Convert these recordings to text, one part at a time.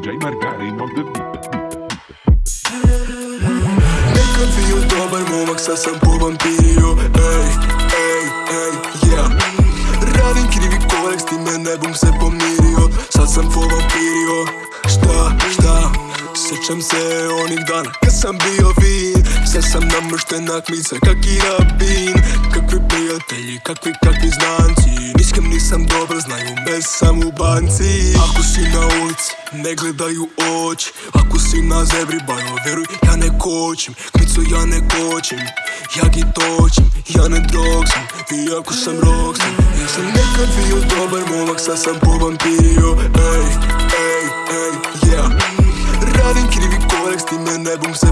DJ Margarin on the beat. Nekad bio dobar momak, sad sam povampirio Ej, ej, ej, yeah. Radim krivi korek, s time ne bum se pomirio. Sad sam povampirio Šta, šta? Sjećam se onih dana kad sam bio Sad sam namršten na kmice. Kak i rabin Kakvi prijatelji, kakvi, kakvi znanci. Niskem nisam dobar, znaju me sam u banci. Ako si na ulici, ne gledaju oči. Ako si na zebri, bajo, ja ne kočim. Kmicu ja ne kočim, ja gi točim Ja ne drog sam, iako sam rok sam Ja sam nekad bio dobar momak, sad sam povampirio Ej, ej, ej, yeah. Radim krivi korek, s time ne se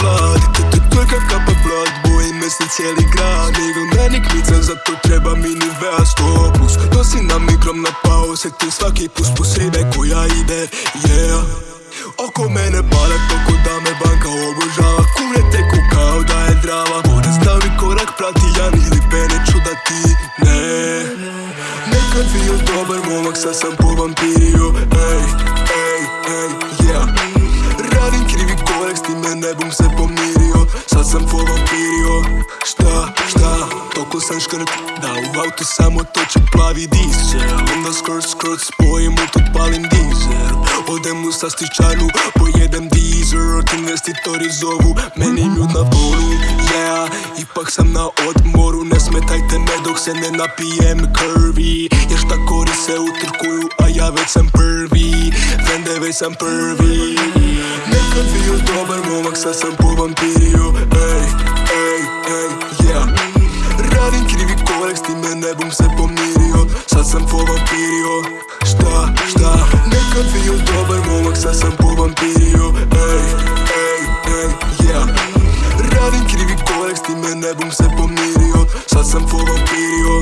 vlad To to to je kakav vlad, boji me se cijeli grad. Meni kmica, zato treba mini vea sto plus Nosi na mikrom na pao, se ti svaki pus pus ribe koja ide, yeah. Oko mene pare toko da me banka obožava. Kune teku kao da je drava. Da mi korak prati, ja ni lipe neću da ti ne. Nekad bio dobar momak, sad sam povampirio ej, bum se pomirio Sad sam povampirio Šta, šta, toko sam škrt Da u auto samo toče plavi dizel. Onda skrt, skrt, spojim u to palim dizel. Odem u sastičarnu, pojedem dizel Investitori zovu, meni ljud na fonu Yeah, ipak sam na odmoru. Ne smetajte me dok se ne napijem krvi. Jer šta kori se utrkuju, a ja već sam prvi. Vende već sam prvi Odvijal dober momak, saj sem po vampirju. Ej, ej, ej, yeah. Radim krivi kolek, s time ne bom se pomiril. Saj sem po vampirju. Šta, šta? Nek odvijal dober momak, saj sem po vampirju. Ej, ej, ej, yeah. Radim krivi kolek, s time ne bom se pomiril. Saj sem po vampirju.